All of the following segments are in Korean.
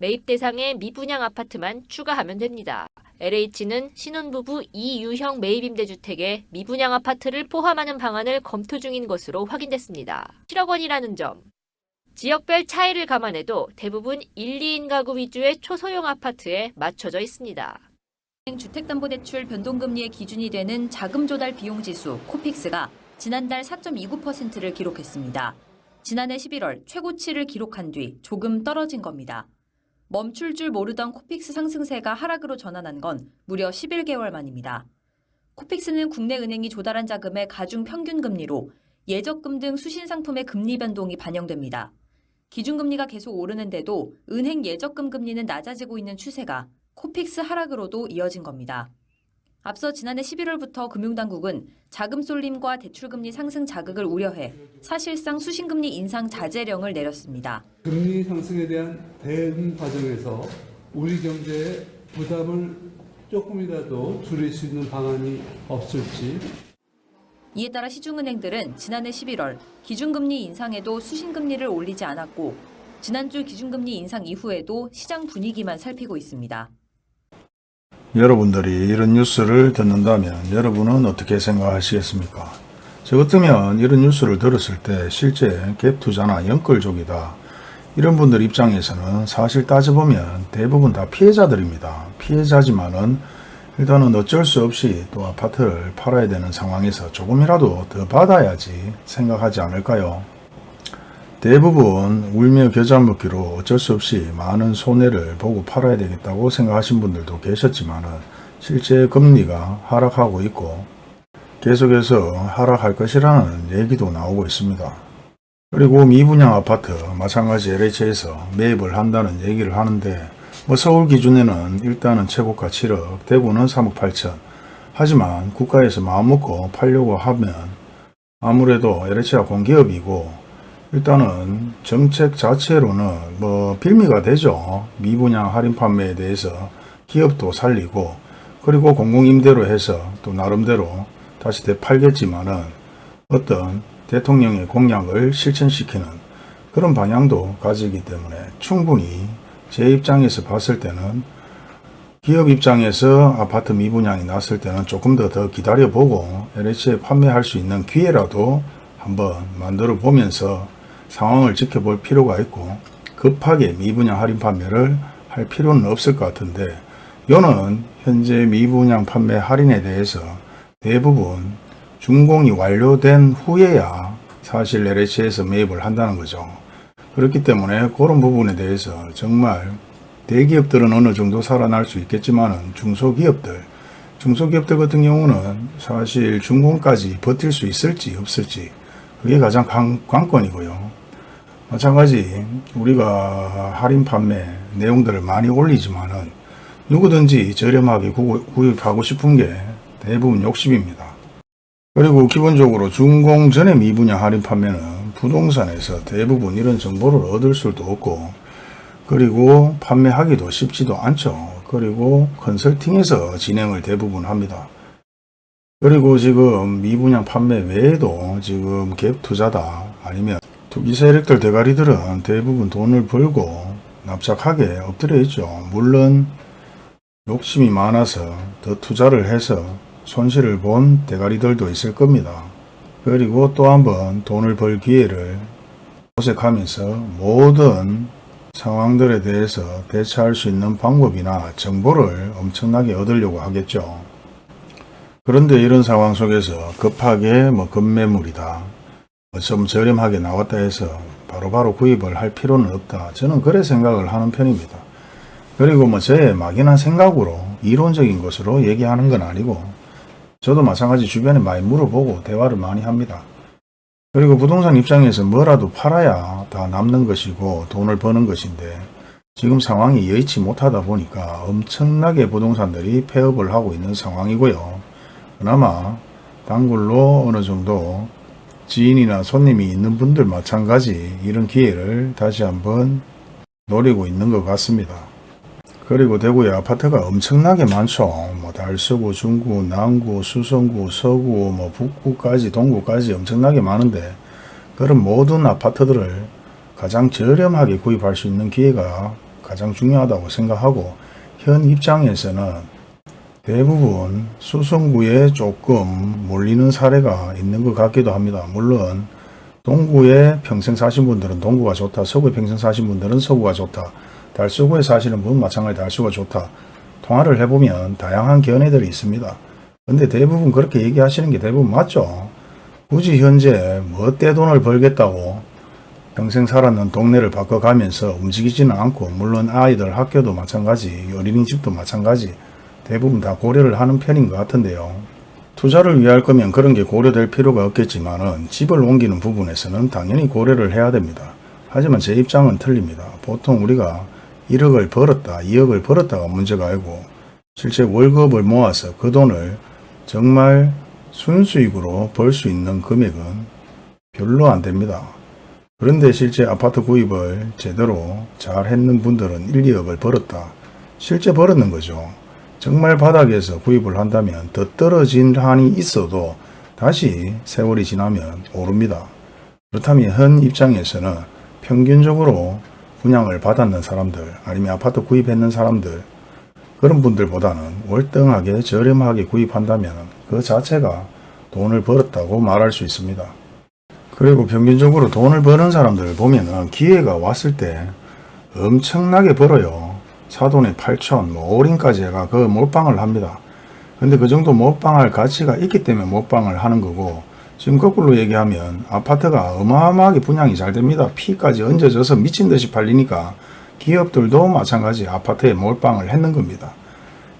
매입 대상의 미분양 아파트만 추가하면 됩니다. LH는 신혼부부 이유형 매입임대주택에 미분양 아파트를 포함하는 방안을 검토 중인 것으로 확인됐습니다. 7억 원이라는 점. 지역별 차이를 감안해도 대부분 1, 2인 가구 위주의 초소형 아파트에 맞춰져 있습니다. 주택담보대출 변동금리의 기준이 되는 자금 조달 비용 지수 코픽스가 지난달 4.29%를 기록했습니다. 지난해 11월 최고치를 기록한 뒤 조금 떨어진 겁니다. 멈출 줄 모르던 코픽스 상승세가 하락으로 전환한 건 무려 11개월 만입니다. 코픽스는 국내 은행이 조달한 자금의 가중 평균 금리로 예적금 등 수신 상품의 금리 변동이 반영됩니다. 기준금리가 계속 오르는데도 은행 예적금 금리는 낮아지고 있는 추세가 코픽스 하락으로도 이어진 겁니다. 앞서 지난해 11월부터 금융당국은 자금 쏠림과 대출금리 상승 자극을 우려해 사실상 수신금리 인상 자제령을 내렸습니다. 금리 상승에 대한 대응 과정에서 우리 경제의 부담을 조금이라도 줄일 수 있는 방안이 없을지 이에 따라 시중은행들은 지난해 11월 기준금리 인상에도 수신금리를 올리지 않았고 지난주 기준금리 인상 이후에도 시장 분위기만 살피고 있습니다. 여러분들이 이런 뉴스를 듣는다면 여러분은 어떻게 생각하시겠습니까? 저 같으면 이런 뉴스를 들었을 때 실제 갭 투자나 연끌족이다. 이런 분들 입장에서는 사실 따져보면 대부분 다 피해자들입니다. 피해자지만은 일단은 어쩔 수 없이 또 아파트를 팔아야 되는 상황에서 조금이라도 더 받아야지 생각하지 않을까요? 대부분 울며 겨자 먹기로 어쩔 수 없이 많은 손해를 보고 팔아야 되겠다고 생각하신 분들도 계셨지만은 실제 금리가 하락하고 있고 계속해서 하락할 것이라는 얘기도 나오고 있습니다. 그리고 미분양 아파트 마찬가지 LH에서 매입을 한다는 얘기를 하는데 뭐 서울 기준에는 일단은 최고가 7억, 대구는 3억 8천. 하지만 국가에서 마음먹고 팔려고 하면 아무래도 LH가 공기업이고 일단은 정책 자체로는 뭐 빌미가 되죠. 미분양 할인 판매에 대해서 기업도 살리고 그리고 공공임대로 해서 또 나름대로 다시 되팔겠지만은 어떤 대통령의 공약을 실천시키는 그런 방향도 가지기 때문에 충분히 제 입장에서 봤을 때는 기업 입장에서 아파트 미분양이 났을 때는 조금 더 더 기다려보고 LH에 판매할 수 있는 기회라도 한번 만들어 보면서 상황을 지켜볼 필요가 있고 급하게 미분양 할인 판매를 할 필요는 없을 것 같은데 요는 현재 미분양 판매 할인에 대해서 대부분 준공이 완료된 후에야 사실 LH에서 매입을 한다는 거죠. 그렇기 때문에 그런 부분에 대해서 정말 대기업들은 어느 정도 살아날 수 있겠지만 중소기업들 중소기업들 같은 경우는 사실 준공까지 버틸 수 있을지 없을지 그게 가장 관, 관건이고요. 마찬가지 우리가 할인 판매 내용들을 많이 올리지만은 누구든지 저렴하게 구입하고 싶은 게 대부분 욕심입니다. 그리고 기본적으로 준공 전에 미분양 할인 판매는 부동산에서 대부분 이런 정보를 얻을 수도 없고 그리고 판매하기도 쉽지도 않죠. 그리고 컨설팅에서 진행을 대부분 합니다. 그리고 지금 미분양 판매 외에도 지금 갭 투자다 아니면 투기 세력들 대가리들은 대부분 돈을 벌고 납작하게 엎드려 있죠. 물론 욕심이 많아서 더 투자를 해서 손실을 본 대가리들도 있을 겁니다. 그리고 또 한 번 돈을 벌 기회를 모색하면서 모든 상황들에 대해서 대처할 수 있는 방법이나 정보를 엄청나게 얻으려고 하겠죠. 그런데 이런 상황 속에서 급하게 뭐 급매물이다. 뭐좀 저렴하게 나왔다 해서 바로 바로 구입을 할 필요는 없다. 저는 그래 생각을 하는 편입니다. 그리고 뭐 제 막연한 생각으로 이론적인 것으로 얘기하는 건 아니고 저도 마찬가지 주변에 많이 물어보고 대화를 많이 합니다. 그리고 부동산 입장에서 뭐라도 팔아야 다 남는 것이고 돈을 버는 것인데 지금 상황이 여의치 못하다 보니까 엄청나게 부동산들이 폐업을 하고 있는 상황이고요. 그나마 단골로 어느 정도 지인이나 손님이 있는 분들 마찬가지 이런 기회를 다시 한번 노리고 있는 것 같습니다. 그리고 대구에 아파트가 엄청나게 많죠. 뭐 달서구, 중구, 남구, 수성구, 서구, 뭐 북구까지 동구까지 엄청나게 많은데 그런 모든 아파트들을 가장 저렴하게 구입할 수 있는 기회가 가장 중요하다고 생각하고 현 입장에서는 대부분 수성구에 조금 몰리는 사례가 있는 것 같기도 합니다. 물론 동구에 평생 사신 분들은 동구가 좋다. 서구에 평생 사신 분들은 서구가 좋다. 달서구에 사시는 분은 마찬가지 달서구가 좋다. 통화를 해보면 다양한 견해들이 있습니다. 근데 대부분 그렇게 얘기하시는 게 대부분 맞죠. 굳이 현재 뭐 떼돈을 벌겠다고 평생 살았는 동네를 바꿔가면서 움직이지는 않고 물론 아이들 학교도 마찬가지 어린이집도 마찬가지 대부분 다 고려를 하는 편인 것 같은데요. 투자를 위할 거면 그런 게 고려될 필요가 없겠지만 은 집을 옮기는 부분에서는 당연히 고려를 해야 됩니다. 하지만 제 입장은 틀립니다. 보통 우리가 1억을 벌었다, 2억을 벌었다가 문제가 아니고 실제 월급을 모아서 그 돈을 정말 순수익으로 벌 수 있는 금액은 별로 안 됩니다. 그런데 실제 아파트 구입을 제대로 잘 했는 분들은 1, 2억을 벌었다. 실제 벌었는 거죠. 정말 바닥에서 구입을 한다면 더 떨어진 한이 있어도 다시 세월이 지나면 오릅니다. 그렇다면 현 입장에서는 평균적으로 분양을 받았는 사람들 아니면 아파트 구입했는 사람들 그런 분들보다는 월등하게 저렴하게 구입한다면 그 자체가 돈을 벌었다고 말할 수 있습니다. 그리고 평균적으로 돈을 버는 사람들을 보면은 기회가 왔을 때 엄청나게 벌어요. 사돈에 8천, 뭐 올인까지 해가 그 몰빵을 합니다. 근데 그 정도 몰빵할 가치가 있기 때문에 몰빵을 하는 거고 지금 거꾸로 얘기하면 아파트가 어마어마하게 분양이 잘 됩니다. 피까지 얹어져서 미친 듯이 팔리니까 기업들도 마찬가지 아파트에 몰빵을 했는 겁니다.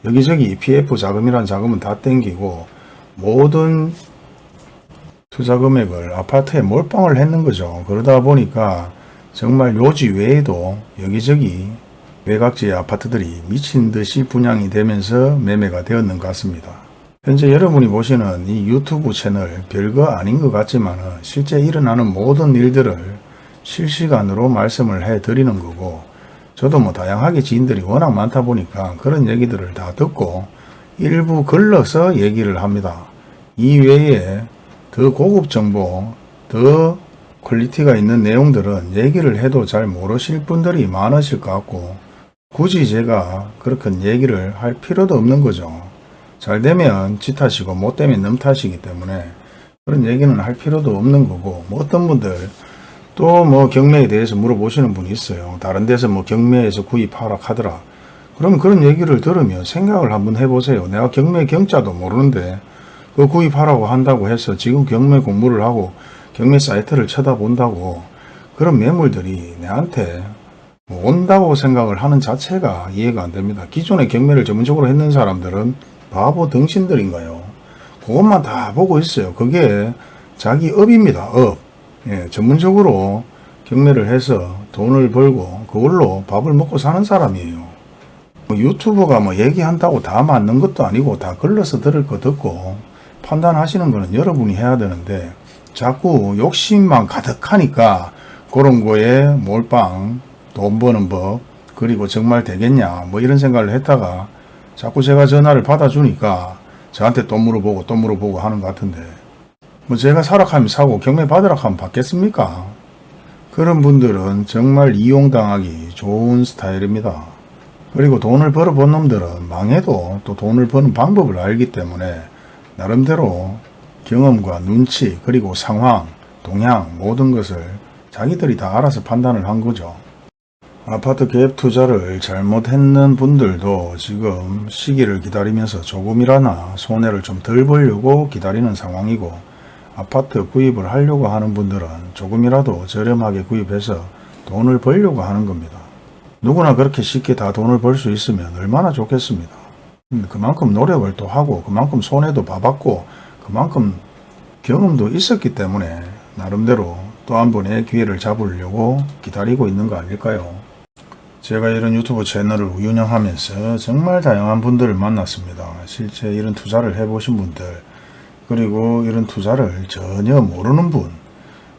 여기저기 PF 자금이란 자금은 다 땡기고 모든 투자 금액을 아파트에 몰빵을 했는 거죠. 그러다 보니까 정말 요지 외에도 여기저기 외곽지의 아파트들이 미친 듯이 분양이 되면서 매매가 되었는 것 같습니다. 현재 여러분이 보시는 이 유튜브 채널 별거 아닌 것 같지만 실제 일어나는 모든 일들을 실시간으로 말씀을 해 드리는 거고 저도 뭐 다양하게 지인들이 워낙 많다 보니까 그런 얘기들을 다 듣고 일부 걸러서 얘기를 합니다. 이 외에 더 고급 정보, 더 quality가 있는 내용들은 얘기를 해도 잘 모르실 분들이 많으실 것 같고 굳이 제가 그렇게 얘기를 할 필요도 없는 거죠. 잘 되면 지 탓이고 못 되면 남 탓이기 때문에 그런 얘기는 할 필요도 없는 거고 뭐 어떤 분들 또 뭐 경매에 대해서 물어보시는 분이 있어요. 다른 데서 뭐 경매에서 구입하라 하더라. 그럼 그런 얘기를 들으면 생각을 한번 해보세요. 내가 경매 경자도 모르는데 그 구입하라고 한다고 해서 지금 경매 공부를 하고 경매 사이트를 쳐다본다고 그런 매물들이 내한테 뭐 온다고 생각을 하는 자체가 이해가 안 됩니다. 기존에 경매를 전문적으로 했는 사람들은 바보 덩신들인가요? 그것만 다 보고 있어요. 그게 자기 업입니다. 업. 예, 전문적으로 경매를 해서 돈을 벌고 그걸로 밥을 먹고 사는 사람이에요. 뭐 유튜버가 뭐 얘기한다고 다 맞는 것도 아니고 다 걸러서 들을 거 듣고 판단하시는 거는 여러분이 해야 되는데 자꾸 욕심만 가득하니까 그런 거에 몰빵 돈 버는 법 그리고 정말 되겠냐 뭐 이런 생각을 했다가 자꾸 제가 전화를 받아주니까 저한테 돈 물어보고 돈 물어보고 하는 것 같은데 뭐 제가 사락하면 사고 경매 받으라 하면 받겠습니까? 그런 분들은 정말 이용당하기 좋은 스타일입니다. 그리고 돈을 벌어본 놈들은 망해도 또 돈을 버는 방법을 알기 때문에 나름대로 경험과 눈치 그리고 상황, 동향 모든 것을 자기들이 다 알아서 판단을 한 거죠. 아파트 갭 투자를 잘못했는 분들도 지금 시기를 기다리면서 조금이라나 손해를 좀 덜 보려고 기다리는 상황이고 아파트 구입을 하려고 하는 분들은 조금이라도 저렴하게 구입해서 돈을 벌려고 하는 겁니다. 누구나 그렇게 쉽게 다 돈을 벌 수 있으면 얼마나 좋겠습니다. 음, 그만큼 노력을 또 하고 그만큼 손해도 봐봤고 그만큼 경험도 있었기 때문에 나름대로 또 한 번의 기회를 잡으려고 기다리고 있는 거 아닐까요? 제가 이런 유튜브 채널을 운영하면서 정말 다양한 분들을 만났습니다. 실제 이런 투자를 해보신 분들 그리고 이런 투자를 전혀 모르는 분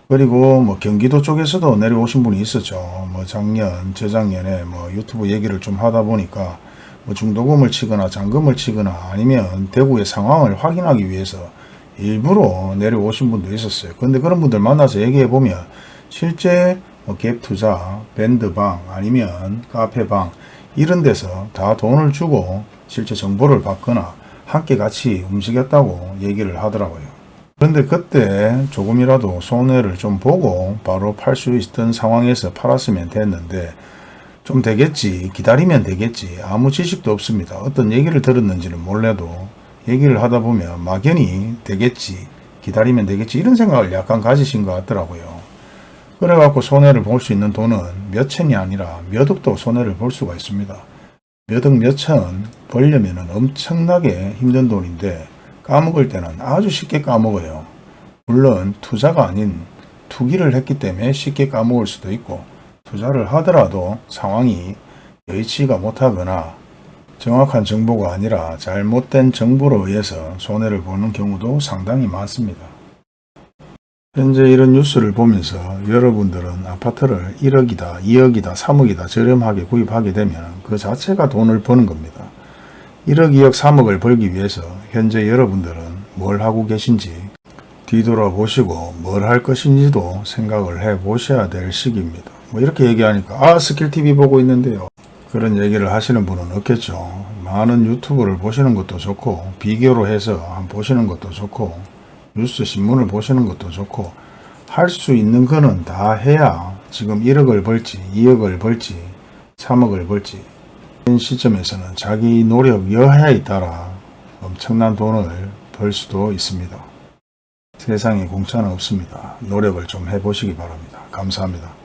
그리고 뭐 경기도 쪽에서도 내려오신 분이 있었죠. 뭐 작년, 재작년에 뭐 유튜브 얘기를 좀 하다 보니까 뭐 중도금을 치거나 잔금을 치거나 아니면 대구의 상황을 확인하기 위해서 일부러 내려오신 분도 있었어요. 근데 그런 분들 만나서 얘기해 보면 실제 뭐 갭 투자, 밴드방 아니면 카페방 이런 데서 다 돈을 주고 실제 정보를 받거나 함께 같이 움직였다고 얘기를 하더라고요. 그런데 그때 조금이라도 손해를 좀 보고 바로 팔 수 있던 상황에서 팔았으면 됐는데 좀 되겠지 기다리면 되겠지 아무 지식도 없습니다. 어떤 얘기를 들었는지는 몰라도 얘기를 하다 보면 막연히 되겠지 기다리면 되겠지 이런 생각을 약간 가지신 것 같더라고요. 그래갖고 손해를 볼 수 있는 돈은 몇 천이 아니라 몇 억도 손해를 볼 수가 있습니다. 몇 억 몇 천 벌려면 엄청나게 힘든 돈인데 까먹을 때는 아주 쉽게 까먹어요. 물론 투자가 아닌 투기를 했기 때문에 쉽게 까먹을 수도 있고 투자를 하더라도 상황이 여의치가 못하거나 정확한 정보가 아니라 잘못된 정보로 의해서 손해를 보는 경우도 상당히 많습니다. 현재 이런 뉴스를 보면서 여러분들은 아파트를 1억이다, 2억이다, 3억이다 저렴하게 구입하게 되면 그 자체가 돈을 버는 겁니다. 1억, 2억, 3억을 벌기 위해서 현재 여러분들은 뭘 하고 계신지 뒤돌아보시고 뭘 할 것인지도 생각을 해 보셔야 될 시기입니다. 뭐 이렇게 얘기하니까 아 스킬TV 보고 있는데요. 그런 얘기를 하시는 분은 없겠죠. 많은 유튜브를 보시는 것도 좋고 비교로 해서 보시는 것도 좋고 뉴스 신문을 보시는 것도 좋고 할 수 있는 거는 다 해야 지금 1억을 벌지 2억을 벌지 3억을 벌지 현 시점에서는 자기 노력 여하에 따라 엄청난 돈을 벌 수도 있습니다. 세상에 공짜는 없습니다. 노력을 좀 해보시기 바랍니다. 감사합니다.